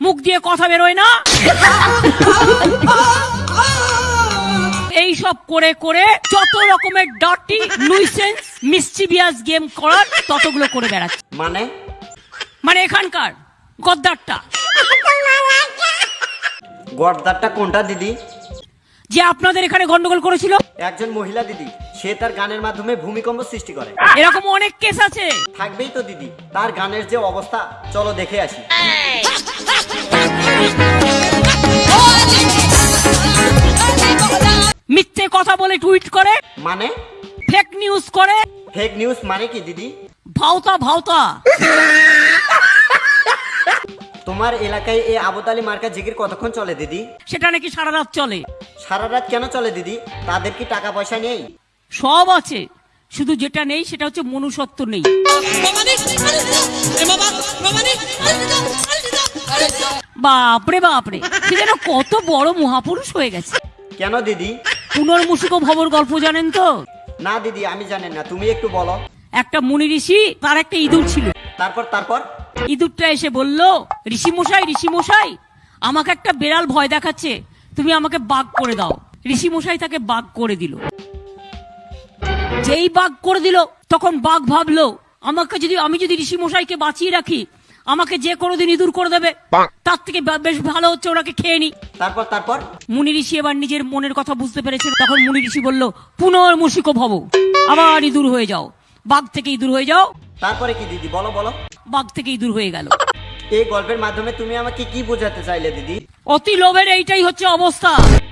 মুখ দিয়ে কথা বেরোয় না? এই সব করে করে যত রকমের ডার্টি নুইসেন্স মিসচিভিয়াস গেম করার ততগুলো করে বেড়াচ্ছে। মানে? মানে এখানকার গদ্দারটা। গদ্দারটা কোনটা দিদি? যে আপনাদের এখানে গন্ডগোল করেছিল? একজন মহিলা দিদি। সে তার গানের মাধ্যমে ভূমিকম্প সৃষ্টি করে। এরকম অনেক কেস আছে। থাকবেই তো দিদি তার গানের যে অবস্থা চলো দেখে আসি। মিথ্যে কথা বলে টুইট করে মানে? ফেক নিউজ করে। ফেক নিউজ মানে কি দিদি? ভাওতা ভাওতা। তোমার এলাকায় এই আবুতালি মার্কা জিকির কতক্ষণ চলে দিদি? সেটা নাকি সারা রাত চলে। সারা রাত কেন চলে দিদি? তাদের কি টাকা পয়সা নেই? সব আছে। শুধু যেটা নেই সেটা হচ্ছে মনুষ্যত্ব নেই। বাপরে বাপরে সে যেন কত বড় মহাপুরুষ হয়ে গেছে। কেন দিদি? পুনর্মুসুক ভবর গল্প জানেন তো? না দিদি আমি জানেন না তুমি একটু বলো। একটা মুনি ঋষি তার একটা ইঁদুর ছিল। তারপর তারপর? ইঁদুরটা এসে বলল ঋষি মশাই ঋষি মশাই আমাকে একটা বেড়াল ভয় দেখাচ্ছে। তুমি আমাকে বাঘ করে দাও। ঋষি মশাই তাকে বাঘ করে দিল। যেই বাঘ করে দিল তখন বাঘ ভাবলো আমাকে যদি আমি যদি ঋষি মশাইকে বাঁচিয়ে রাখি আমাকে যে কোনোদিন ইঁদুর করে দেবে। তার থেকে বেশ ভালো হচ্ছে ওনাকে খেয়ে নি তারপর তারপর? মুনি ঋষি এবার নিজের মনের কথা বুঝতে পেরেছিল। তখন মুনি ঋষি বলল পুনর্মুষিক ভব আবার ইঁদুর হয়ে যাও। বাঘ থেকে ইঁদুর হয়ে যাও। তারপরে কি দিদি? বলো বলো। বাঘ থেকে ইঁদুর হয়ে গেল। এই গল্পের মাধ্যমে তুমি আমাকে কি বোঝাতে চাইলে দিদি? অতি লোভের এইটাই হচ্ছে অবস্থা।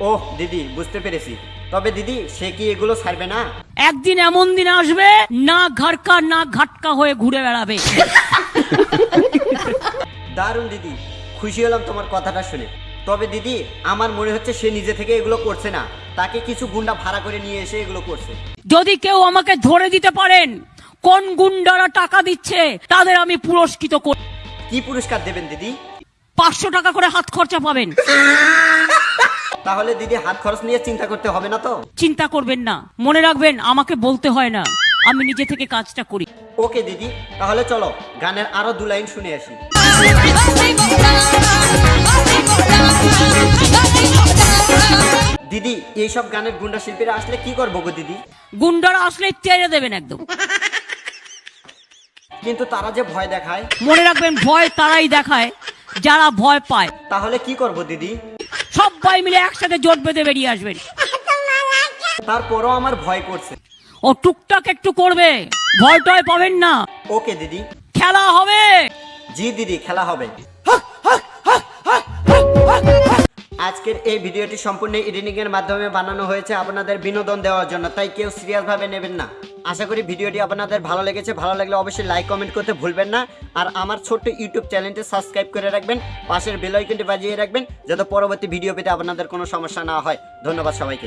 ওহ দিদি বুঝতে পেরেছি। তবে দিদি সে কি এগুলো ছাড়বে না? একদিন এমন দিন আসবে না ঘাটকা না ঘাটকা হয়ে ঘুরে বেড়াবে। দারুণ দিদি খুশি হলাম তোমার কথাটা শুনে। তবে দিদি আমার মনে হচ্ছে সে নিজে থেকে এগুলো করছে না। তাকে কিছু গুন্ডা ভাড়া করে নিয়ে এসে এগুলো করছে। যদি কেউ আমাকে ধরে দিতে পারেন কোন গুন্ডারা টাকা দিচ্ছে তাদের আমি পুরস্কৃত করি কি পুরস্কার দেবেন দিদি? পাঁচশো টাকা করে হাত খরচা পাবেন। তাহলে দিদি হাত খরচ নিয়ে চিন্তা করতে হবে না তো? চিন্তা করবেন না। মনে রাখবেন আমাকে বলতে হয় না। আমি নিজে থেকে কাজটা করি। ওকে দিদি তাহলে চলো গানের আরও দু লাইন শুনে আসি। দিদি এইসব গানের গুন্ডা শিল্পীরা আসলে কি করব গো দিদি? গুন্ডারা আসলে তেড়ে দেবেন একদম। কিন্তু তারা যে ভয় দেখায়? মনে রাখবেন ভয় তারাই দেখায় যারা ভয় পায়। তাহলে কি করব দিদি? সবাই মিলে একসাথে জোট বেঁধে বেরিয়ে আসবেন। তারপরও আমার ভয় করছে। ও টুকটাক একটু করবে। ভয় টয় পাবেন না। ওকে দিদি। খেলা হবে। জি দিদি খেলা হবে। আজকের এই ভিডিওটি সম্পূর্ণ এডিটিং এর মাধ্যমে বানানো হয়েছে। আপনাদের বিনোদন দেওয়ার জন্য। তাই কেউ সিরিয়াস ভাবে নেবেন না। আশা করি ভিডিওটি আপনাদের ভালো লেগেছে। ভালো লাগলে অবশ্যই লাইক কমেন্ট করতে ভুলবেন না। আর আমার ছোট্ট ইউটিউব চ্যানেলটি সাবস্ক্রাইব করে রাখবেন। পাশের বেলাইকনটি বাজিয়ে রাখবেন, যাতে পরবর্তী ভিডিও পেতে আপনাদের কোনো সমস্যা না হয়। ধন্যবাদ সবাইকে।